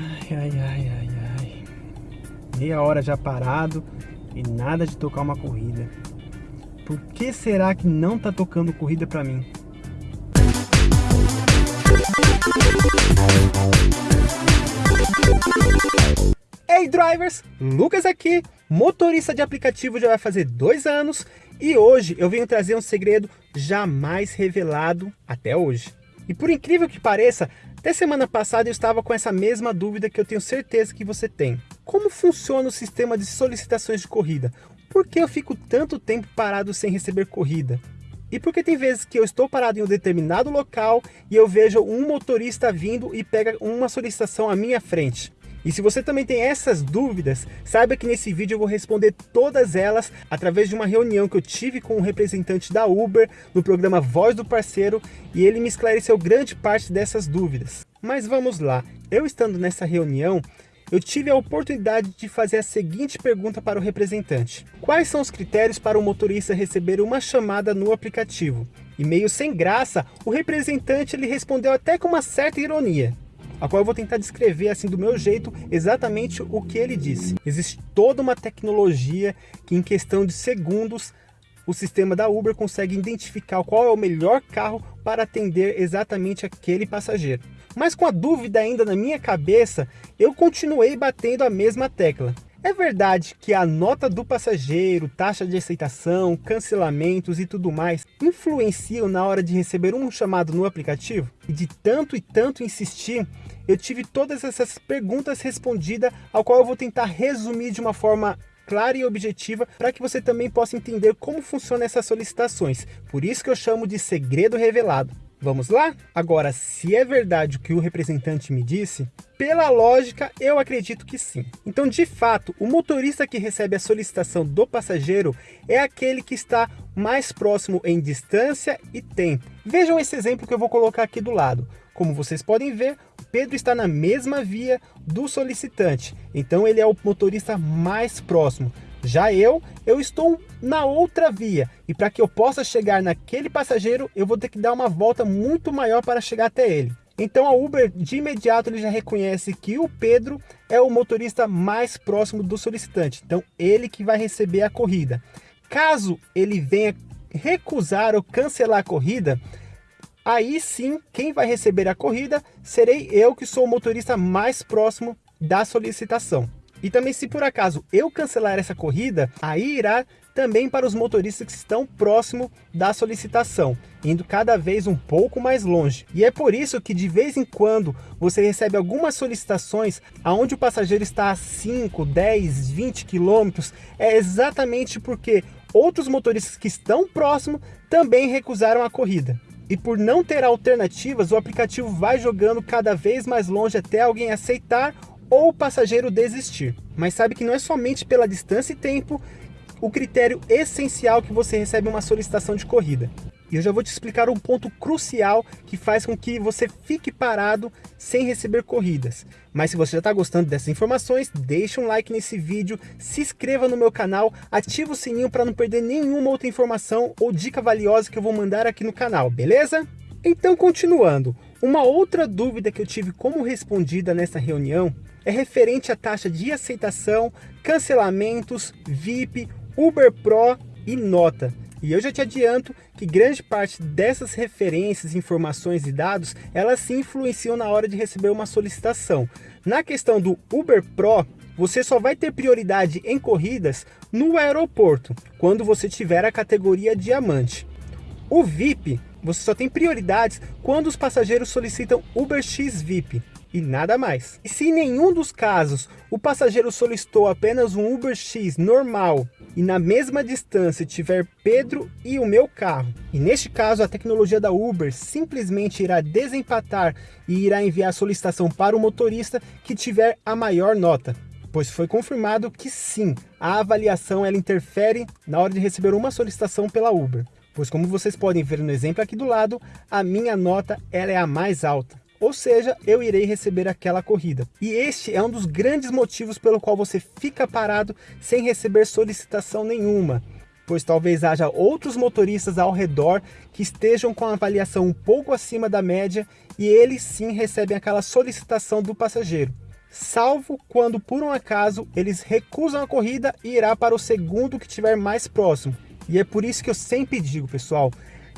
Ai, ai, ai, ai, ai. Meia hora já parado e nada de tocar uma corrida. Por que será que não tá tocando corrida pra mim? Hey drivers, Lucas aqui, motorista de aplicativo já vai fazer dois anos e hoje eu venho trazer um segredo jamais revelado até hoje. E por incrível que pareça, até semana passada eu estava com essa mesma dúvida que eu tenho certeza que você tem. Como funciona o sistema de solicitações de corrida? Por que eu fico tanto tempo parado sem receber corrida? E porque tem vezes que eu estou parado em um determinado local e eu vejo um motorista vindo e pega uma solicitação à minha frente. E se você também tem essas dúvidas, saiba que nesse vídeo eu vou responder todas elas através de uma reunião que eu tive com um representante da Uber no programa Voz do Parceiro e ele me esclareceu grande parte dessas dúvidas. Mas vamos lá, eu estando nessa reunião, eu tive a oportunidade de fazer a seguinte pergunta para o representante. Quais são os critérios para o motorista receber uma chamada no aplicativo? E meio sem graça, o representante ele respondeu até com uma certa ironia a qual eu vou tentar descrever assim do meu jeito exatamente o que ele disse. Existe toda uma tecnologia que em questão de segundos o sistema da Uber consegue identificar qual é o melhor carro para atender exatamente aquele passageiro. Mas com a dúvida ainda na minha cabeça, eu continuei batendo a mesma tecla. É verdade que a nota do passageiro, taxa de aceitação, cancelamentos e tudo mais influenciam na hora de receber um chamado no aplicativo? E de tanto e tanto insistir, eu tive todas essas perguntas respondidas, ao qual eu vou tentar resumir de uma forma clara e objetiva para que você também possa entender como funcionam essas solicitações. Por isso que eu chamo de segredo revelado. Vamos lá? Agora, se é verdade o que o representante me disse, pela lógica, eu acredito que sim. Então, de fato, o motorista que recebe a solicitação do passageiro é aquele que está mais próximo em distância e tempo. Vejam esse exemplo que eu vou colocar aqui do lado. Como vocês podem ver, Pedro está na mesma via do solicitante, então ele é o motorista mais próximo. Já eu, eu estou na outra via e para que eu possa chegar naquele passageiro, eu vou ter que dar uma volta muito maior para chegar até ele. Então a Uber de imediato ele já reconhece que o Pedro é o motorista mais próximo do solicitante. Então ele que vai receber a corrida. Caso ele venha recusar ou cancelar a corrida, aí sim quem vai receber a corrida serei eu que sou o motorista mais próximo da solicitação. E também se por acaso eu cancelar essa corrida, aí irá também para os motoristas que estão próximo da solicitação, indo cada vez um pouco mais longe. E é por isso que de vez em quando você recebe algumas solicitações aonde o passageiro está a 5, 10, 20 quilômetros, é exatamente porque outros motoristas que estão próximo também recusaram a corrida. E por não ter alternativas, o aplicativo vai jogando cada vez mais longe até alguém aceitar ou o passageiro desistir. Mas sabe que não é somente pela distância e tempo o critério essencial que você recebe uma solicitação de corrida. E eu já vou te explicar um ponto crucial que faz com que você fique parado sem receber corridas. Mas se você já está gostando dessas informações, deixa um like nesse vídeo, se inscreva no meu canal, ativa o sininho para não perder nenhuma outra informação ou dica valiosa que eu vou mandar aqui no canal, beleza? Então continuando, uma outra dúvida que eu tive como respondida nessa reunião é referente à taxa de aceitação, cancelamentos, VIP, Uber Pro e nota. E eu já te adianto que grande parte dessas referências, informações e dados, elas se influenciam na hora de receber uma solicitação. Na questão do Uber Pro, você só vai ter prioridade em corridas no aeroporto, quando você tiver a categoria diamante. O VIP, você só tem prioridades quando os passageiros solicitam UberX VIP e nada mais. E se em nenhum dos casos o passageiro solicitou apenas um UberX normal e na mesma distância tiver Pedro e o meu carro, e neste caso a tecnologia da Uber simplesmente irá desempatar e irá enviar a solicitação para o motorista que tiver a maior nota pois foi confirmado que sim, a avaliação ela interfere na hora de receber uma solicitação pela Uber. Pois como vocês podem ver no exemplo aqui do lado, a minha nota ela é a mais alta ou seja, eu irei receber aquela corrida. E este é um dos grandes motivos pelo qual você fica parado sem receber solicitação nenhuma, pois talvez haja outros motoristas ao redor que estejam com a avaliação um pouco acima da média e eles sim recebem aquela solicitação do passageiro. salvo quando por um acaso eles recusam a corrida e irá para o segundo que estiver mais próximo. E é por isso que eu sempre digo, pessoal,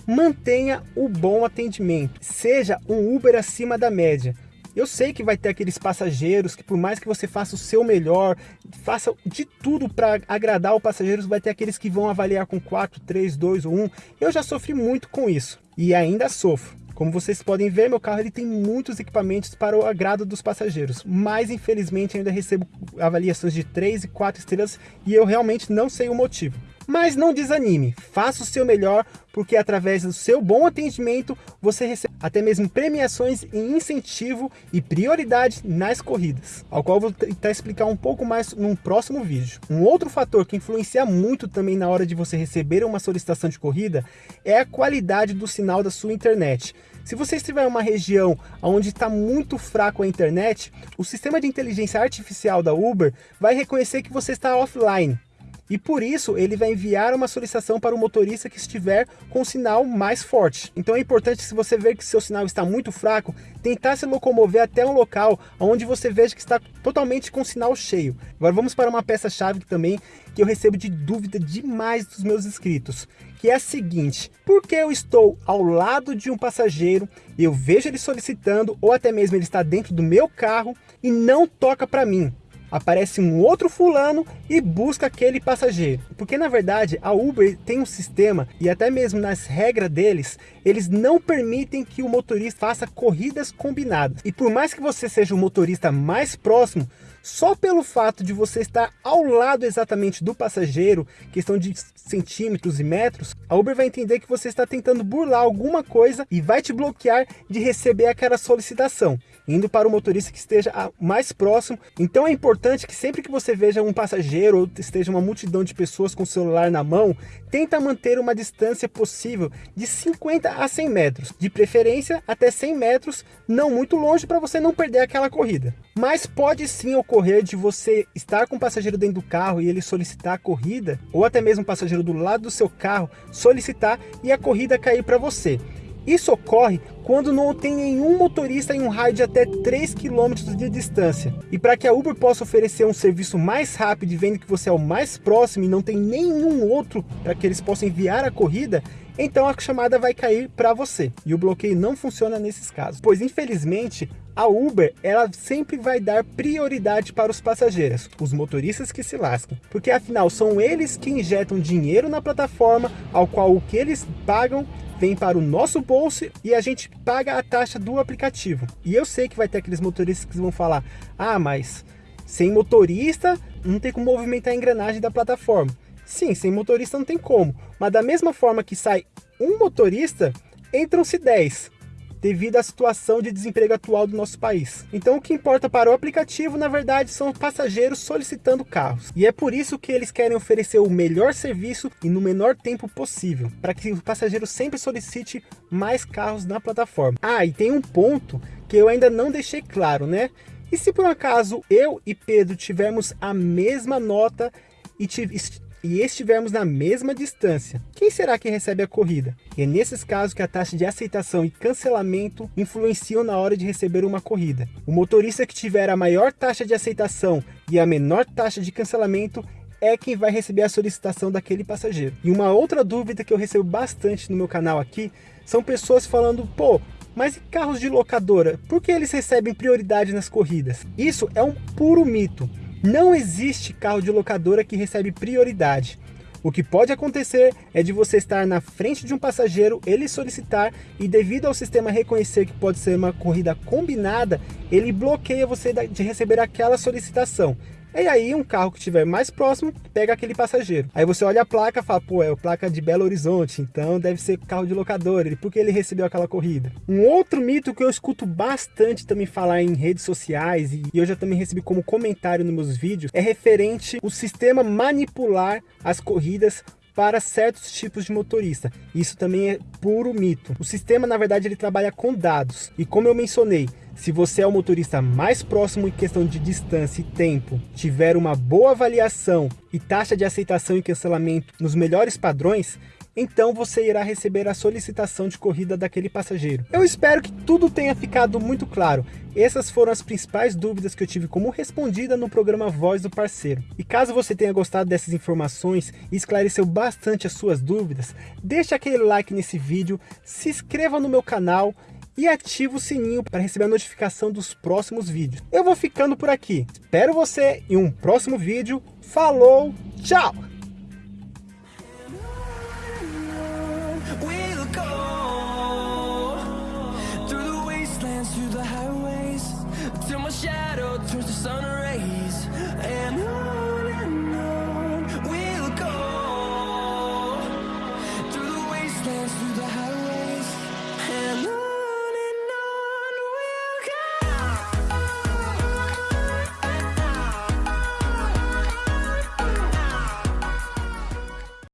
mantenha o bom atendimento, seja um Uber acima da média. Eu sei que vai ter aqueles passageiros que por mais que você faça o seu melhor, faça de tudo para agradar o passageiro, vai ter aqueles que vão avaliar com 4, 3, 2 ou 1. Eu já sofri muito com isso e ainda sofro. Como vocês podem ver, meu carro ele tem muitos equipamentos para o agrado dos passageiros, mas infelizmente ainda recebo avaliações de 3 e 4 estrelas e eu realmente não sei o motivo. Mas não desanime, faça o seu melhor, porque através do seu bom atendimento, você recebe até mesmo premiações e incentivo e prioridade nas corridas, ao qual vou tentar explicar um pouco mais num próximo vídeo. Um outro fator que influencia muito também na hora de você receber uma solicitação de corrida é a qualidade do sinal da sua internet. Se você estiver em uma região onde está muito fraco a internet, o sistema de inteligência artificial da Uber vai reconhecer que você está offline e por isso ele vai enviar uma solicitação para o motorista que estiver com o sinal mais forte. Então é importante, se você ver que seu sinal está muito fraco, tentar se locomover até um local onde você veja que está totalmente com o sinal cheio. Agora vamos para uma peça-chave também que eu recebo de dúvida demais dos meus inscritos, que é a seguinte, por que eu estou ao lado de um passageiro, eu vejo ele solicitando, ou até mesmo ele está dentro do meu carro e não toca para mim? Aparece um outro fulano e busca aquele passageiro. Porque na verdade a Uber tem um sistema e até mesmo nas regras deles, eles não permitem que o motorista faça corridas combinadas. E por mais que você seja o motorista mais próximo, só pelo fato de você estar ao lado exatamente do passageiro, questão de centímetros e metros, a Uber vai entender que você está tentando burlar alguma coisa e vai te bloquear de receber aquela solicitação, indo para o motorista que esteja mais próximo. Então é importante que sempre que você veja um passageiro ou esteja uma multidão de pessoas com o celular na mão, tenta manter uma distância possível de 50 a 100 metros, de preferência até 100 metros, não muito longe para você não perder aquela corrida. Mas pode sim ocorrer de você estar com o passageiro dentro do carro e ele solicitar a corrida, ou até mesmo o passageiro do lado do seu carro solicitar e a corrida cair para você. Isso ocorre quando não tem nenhum motorista em um raio de até 3 km de distância. E para que a Uber possa oferecer um serviço mais rápido e vendo que você é o mais próximo e não tem nenhum outro para que eles possam enviar a corrida, então a chamada vai cair para você. E o bloqueio não funciona nesses casos, pois infelizmente a Uber ela sempre vai dar prioridade para os passageiros, os motoristas que se lascam, porque afinal são eles que injetam dinheiro na plataforma, ao qual o que eles pagam vem para o nosso bolso e a gente paga a taxa do aplicativo. E eu sei que vai ter aqueles motoristas que vão falar, ah, mas sem motorista não tem como movimentar a engrenagem da plataforma. Sim, sem motorista não tem como, mas da mesma forma que sai um motorista, entram-se 10 devido à situação de desemprego atual do nosso país. Então o que importa para o aplicativo, na verdade, são passageiros solicitando carros. E é por isso que eles querem oferecer o melhor serviço e no menor tempo possível, para que o passageiro sempre solicite mais carros na plataforma. Ah, e tem um ponto que eu ainda não deixei claro, né? E se por um acaso eu e Pedro tivermos a mesma nota e e estivermos na mesma distância, quem será que recebe a corrida? E é nesses casos que a taxa de aceitação e cancelamento influenciam na hora de receber uma corrida. O motorista que tiver a maior taxa de aceitação e a menor taxa de cancelamento é quem vai receber a solicitação daquele passageiro. E uma outra dúvida que eu recebo bastante no meu canal aqui, são pessoas falando, pô, mas e carros de locadora? Por que eles recebem prioridade nas corridas? Isso é um puro mito. Não existe carro de locadora que recebe prioridade. O que pode acontecer é de você estar na frente de um passageiro, ele solicitar e devido ao sistema reconhecer que pode ser uma corrida combinada, ele bloqueia você de receber aquela solicitação. E aí um carro que estiver mais próximo, pega aquele passageiro. Aí você olha a placa e fala, pô, é a placa de Belo Horizonte, então deve ser carro de locador, ele, porque ele recebeu aquela corrida. Um outro mito que eu escuto bastante também falar em redes sociais, e eu já também recebi como comentário nos meus vídeos, é referente o sistema manipular as corridas para certos tipos de motorista. Isso também é puro mito. O sistema, na verdade, ele trabalha com dados. E como eu mencionei, se você é o motorista mais próximo em questão de distância e tempo, tiver uma boa avaliação e taxa de aceitação e cancelamento nos melhores padrões, então você irá receber a solicitação de corrida daquele passageiro. Eu espero que tudo tenha ficado muito claro. Essas foram as principais dúvidas que eu tive como respondida no programa Voz do Parceiro. E caso você tenha gostado dessas informações e esclareceu bastante as suas dúvidas, deixa aquele like nesse vídeo, se inscreva no meu canal e ativa o sininho para receber a notificação dos próximos vídeos. Eu vou ficando por aqui. Espero você em um próximo vídeo. Falou, tchau!